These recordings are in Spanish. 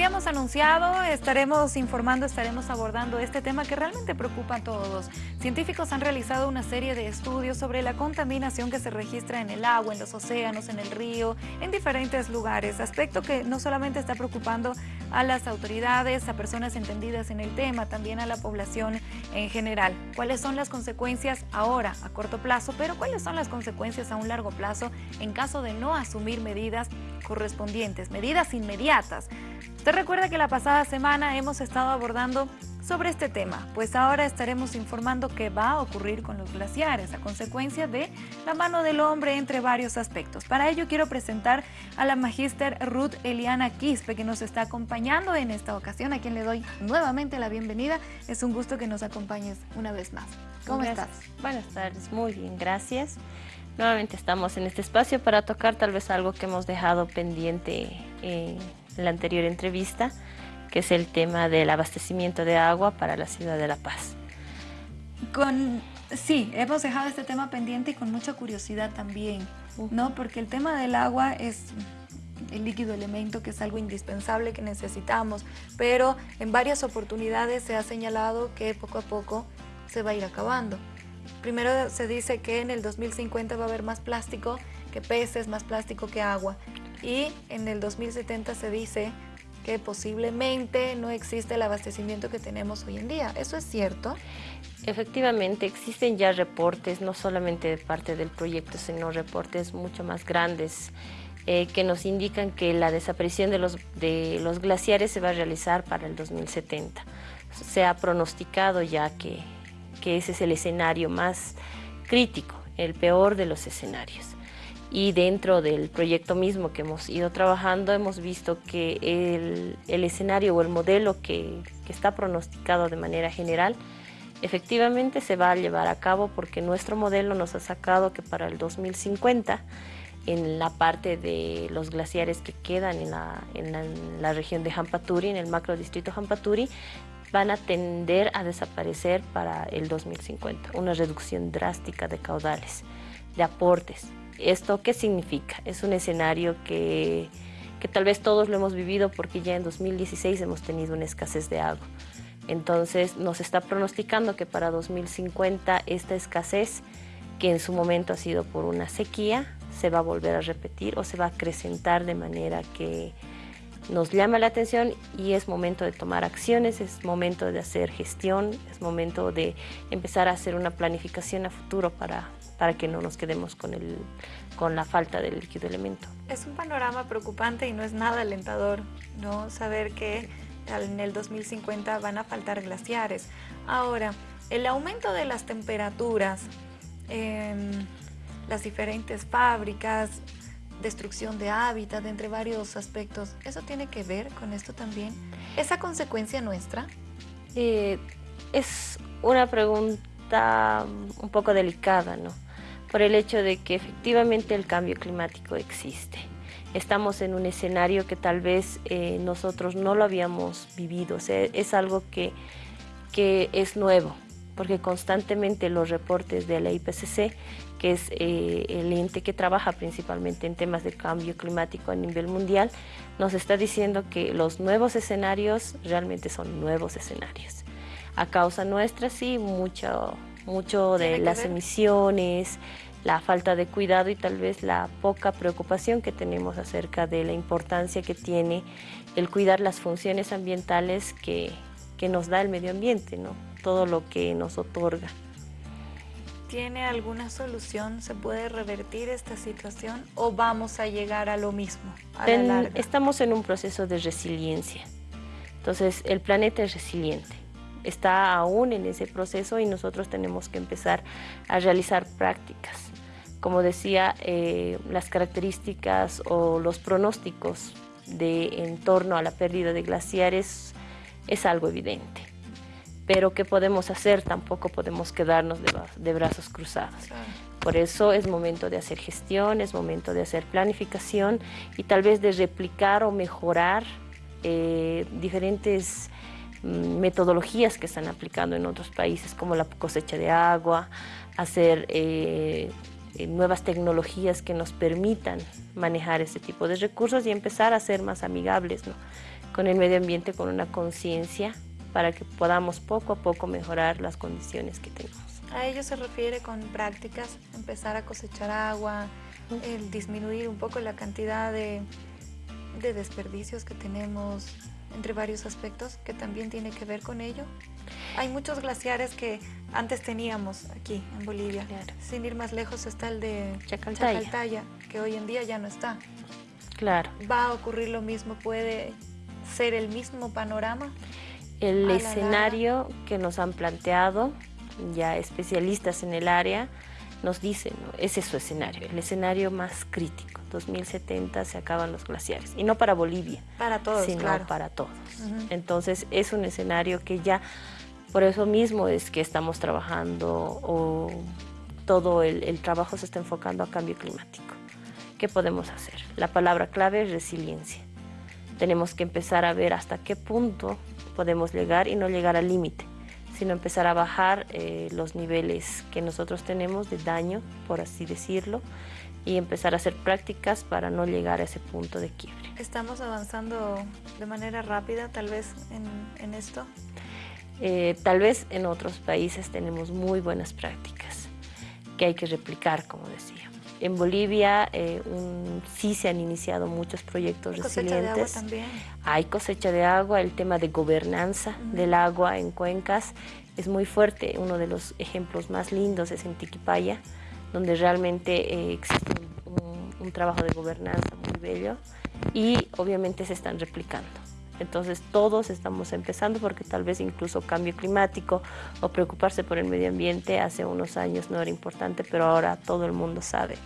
habíamos anunciado, estaremos informando, estaremos abordando este tema que realmente preocupa a todos. Científicos han realizado una serie de estudios sobre la contaminación que se registra en el agua, en los océanos, en el río, en diferentes lugares, aspecto que no solamente está preocupando a las autoridades, a personas entendidas en el tema, también a la población en general. ¿Cuáles son las consecuencias ahora a corto plazo, pero cuáles son las consecuencias a un largo plazo en caso de no asumir medidas correspondientes, medidas inmediatas? Usted recuerda que la pasada semana hemos estado abordando sobre este tema, pues ahora estaremos informando qué va a ocurrir con los glaciares a consecuencia de la mano del hombre entre varios aspectos. Para ello quiero presentar a la magíster Ruth Eliana Quispe que nos está acompañando en esta ocasión, a quien le doy nuevamente la bienvenida. Es un gusto que nos acompañes una vez más. ¿Cómo estás? Buenas tardes, muy bien, gracias. Nuevamente estamos en este espacio para tocar tal vez algo que hemos dejado pendiente en la anterior entrevista, que es el tema del abastecimiento de agua para la ciudad de La Paz. Con, sí, hemos dejado este tema pendiente y con mucha curiosidad también, ¿no? Porque el tema del agua es el líquido elemento que es algo indispensable que necesitamos, pero en varias oportunidades se ha señalado que poco a poco se va a ir acabando. Primero se dice que en el 2050 va a haber más plástico que peces, más plástico que agua. Y en el 2070 se dice que posiblemente no existe el abastecimiento que tenemos hoy en día. ¿Eso es cierto? Efectivamente, existen ya reportes, no solamente de parte del proyecto, sino reportes mucho más grandes eh, que nos indican que la desaparición de los, de los glaciares se va a realizar para el 2070. Se ha pronosticado ya que, que ese es el escenario más crítico, el peor de los escenarios. Y dentro del proyecto mismo que hemos ido trabajando hemos visto que el, el escenario o el modelo que, que, está pronosticado de manera general efectivamente se va a llevar a cabo porque nuestro modelo nos ha sacado que para el 2050 en la parte de los glaciares que quedan en la, en la, en la región de Jampaturi, en el macro distrito Jampaturi, van a tender a desaparecer para el 2050, una reducción drástica de caudales, de aportes, ¿Esto qué significa? Es un escenario que, que tal vez todos lo hemos vivido porque ya en 2016 hemos tenido una escasez de agua. Entonces nos está pronosticando que para 2050 esta escasez, que en su momento ha sido por una sequía, se va a volver a repetir o se va a acrecentar de manera que nos llama la atención y es momento de tomar acciones, es momento de hacer gestión, es momento de empezar a hacer una planificación a futuro para, para que no nos quedemos con, el, con la falta del líquido elemento. Es un panorama preocupante y no es nada alentador, ¿no? Saber que en el 2050 van a faltar glaciares. Ahora, el aumento de las temperaturas, en las diferentes fábricas, destrucción de hábitat, entre varios aspectos, ¿eso tiene que ver con esto también? ¿Esa consecuencia nuestra? Eh, es una pregunta un poco delicada, ¿no? por el hecho de que efectivamente el cambio climático existe. Estamos en un escenario que tal vez eh, nosotros no lo habíamos vivido, o sea, es algo que, que es nuevo, porque constantemente los reportes de la IPCC, que es eh, el ente que trabaja principalmente en temas de cambio climático a nivel mundial, nos está diciendo que los nuevos escenarios realmente son nuevos escenarios. A causa nuestra, sí, mucho, mucho de las emisiones, la falta de cuidado y tal vez la poca preocupación que tenemos acerca de la importancia que tiene el cuidar las funciones ambientales que, que nos da el medio ambiente, ¿no? Todo lo que nos otorga. ¿Tiene alguna solución? ¿Se puede revertir esta situación o vamos a llegar a lo mismo? estamos en un proceso de resiliencia. Entonces, el planeta es resiliente está aún en ese proceso y nosotros tenemos que empezar a realizar prácticas. Como decía, eh, las características o los pronósticos de, en torno a la pérdida de glaciares es algo evidente. Pero ¿qué podemos hacer? Tampoco podemos quedarnos de, brazos cruzados. Por eso es momento de hacer gestión, es momento de hacer planificación y tal vez de replicar o mejorar eh, diferentes Mm, metodologías que están aplicando en otros países como la cosecha de agua, hacer eh, nuevas tecnologías que nos permitan manejar este tipo de recursos y empezar a ser más amigables con el medio ambiente, con una conciencia para que podamos poco a poco mejorar las condiciones que tenemos. A ello se refiere con prácticas, empezar a cosechar agua, el disminuir un poco la cantidad de, de desperdicios que tenemos, entre varios aspectos que también tiene que ver con ello. Hay muchos glaciares que antes teníamos aquí en Bolivia. Sin ir más lejos está el de Chacaltaya. que hoy en día ya no está. Claro. ¿Va a ocurrir lo mismo? ¿Puede ser el mismo panorama? El escenario que nos han planteado ya especialistas en el área nos dicen, ese es su escenario, el escenario más crítico. 2070 se acaban los glaciares. Y no para Bolivia. Para todos, sino para todos. Entonces es un escenario que ya, por eso mismo es que estamos trabajando o todo el, el trabajo se está enfocando a cambio climático. ¿Qué podemos hacer? La palabra clave es resiliencia. Tenemos que empezar a ver hasta qué punto podemos llegar y no llegar al límite sino empezar a bajar eh, los niveles que nosotros tenemos de daño, por así decirlo, y empezar a hacer prácticas para no llegar a ese punto de quiebre. ¿Estamos avanzando de manera rápida tal vez en, esto? Eh, tal vez en otros países tenemos muy buenas prácticas que hay que replicar, como decía. En Bolivia eh, sí se han iniciado muchos proyectos resilientes. De agua también. Hay cosecha de agua, el tema de gobernanza del agua en cuencas es muy fuerte. Uno de los ejemplos más lindos es en Tiquipaya, donde realmente eh, existe un trabajo de gobernanza muy bello y obviamente se están replicando. Entonces todos estamos empezando porque tal vez incluso cambio climático o preocuparse por el medio ambiente hace unos años no era importante, pero ahora todo el mundo sabe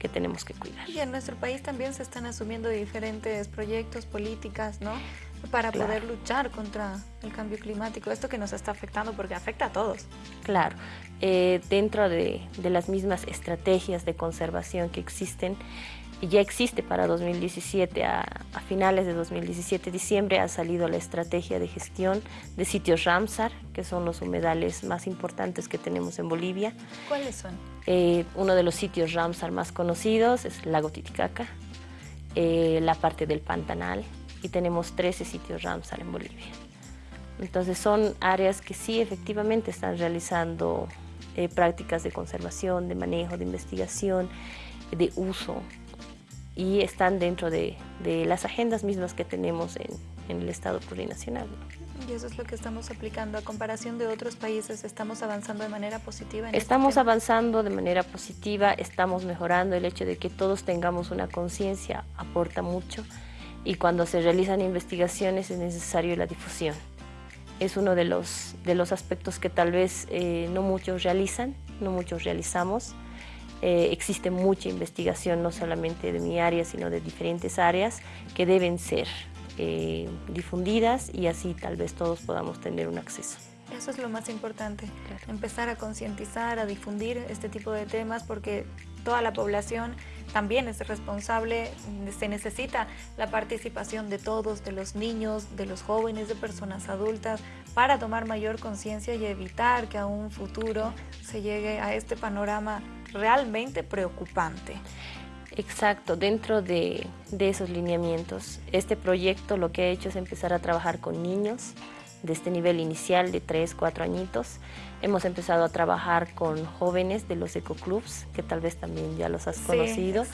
que tenemos que cuidar. Y en nuestro país también se están asumiendo diferentes proyectos, políticas, ¿no? Para poder luchar contra el cambio climático, esto que nos está afectando porque afecta a todos. Claro, eh, dentro de, de las mismas estrategias de conservación que existen, ya existe para 2017, a, finales de 2017, diciembre, ha salido la estrategia de gestión de sitios Ramsar, que son los humedales más importantes que tenemos en Bolivia. ¿Cuáles son? Eh, uno de los sitios Ramsar más conocidos es Lago Titicaca, eh, la parte del Pantanal, y tenemos 13 sitios Ramsar en Bolivia. Entonces son áreas que sí efectivamente están realizando eh, prácticas de conservación, de manejo, de investigación, de uso y están dentro de, las agendas mismas que tenemos en, el Estado plurinacional. Y eso es lo que estamos aplicando. A comparación de otros países, ¿estamos avanzando de manera positiva? En este estamos avanzando de manera positiva, estamos mejorando. El hecho de que todos tengamos una conciencia aporta mucho y cuando se realizan investigaciones es necesario la difusión. Es uno de los, de los aspectos que tal vez eh, no muchos realizan, no muchos realizamos. Eh, existe mucha investigación, no solamente de mi área, sino de diferentes áreas que deben ser eh, difundidas y así tal vez todos podamos tener un acceso. Eso es lo más importante, empezar a concientizar, a difundir este tipo de temas porque toda la población también es responsable, se necesita la participación de todos, de los niños, de los jóvenes, de personas adultas, para tomar mayor conciencia y evitar que a un futuro se llegue a este panorama realmente preocupante. Exacto, dentro de, esos lineamientos, este proyecto lo que ha hecho es empezar a trabajar con niños de este nivel inicial de 3, 4 añitos. Hemos empezado a trabajar con jóvenes de los ecoclubs, que tal vez también ya los has conocido,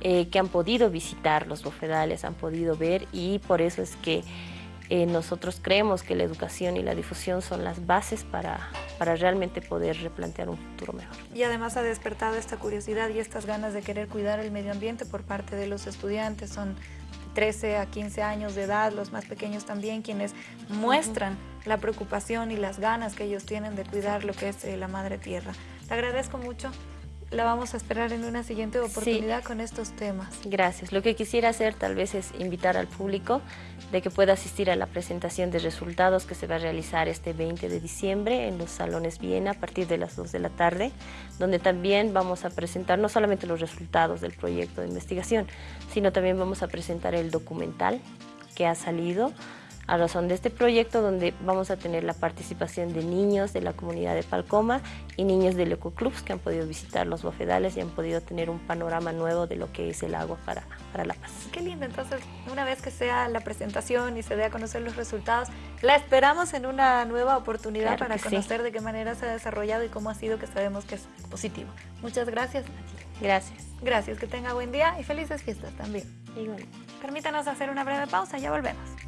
eh, que han podido visitar los bofedales, han podido ver y por eso es que eh, nosotros creemos que la educación y la difusión son las bases para, para realmente poder replantear un futuro mejor. Y además ha despertado esta curiosidad y estas ganas de querer cuidar el medio ambiente por parte de los estudiantes. Son 13 a 15 años de edad, los más pequeños también, quienes muestran la preocupación y las ganas que ellos tienen de cuidar lo que es eh, la madre tierra. Te agradezco mucho la vamos a esperar en una siguiente oportunidad con estos temas. Gracias. Lo que quisiera hacer tal vez es invitar al público de que pueda asistir a la presentación de resultados que se va a realizar este 20 de diciembre en los salones Viena a partir de las 2 de la tarde, donde también vamos a presentar no solamente los resultados del proyecto de investigación, sino también vamos a presentar el documental que ha salido a razón de este proyecto donde vamos a tener la participación de niños de la comunidad de Palcoma y niños del Ecoclubs que han podido visitar los bofedales y han podido tener un panorama nuevo de lo que es el agua para, para La Paz. Qué lindo, entonces una vez que sea la presentación y se dé a conocer los resultados, la esperamos en una nueva oportunidad para conocer de qué manera se ha desarrollado y cómo ha sido que sabemos que es positivo. Muchas gracias. Gracias. Gracias, que tenga buen día y felices fiestas también. Igual. Permítanos hacer una breve pausa, ya volvemos.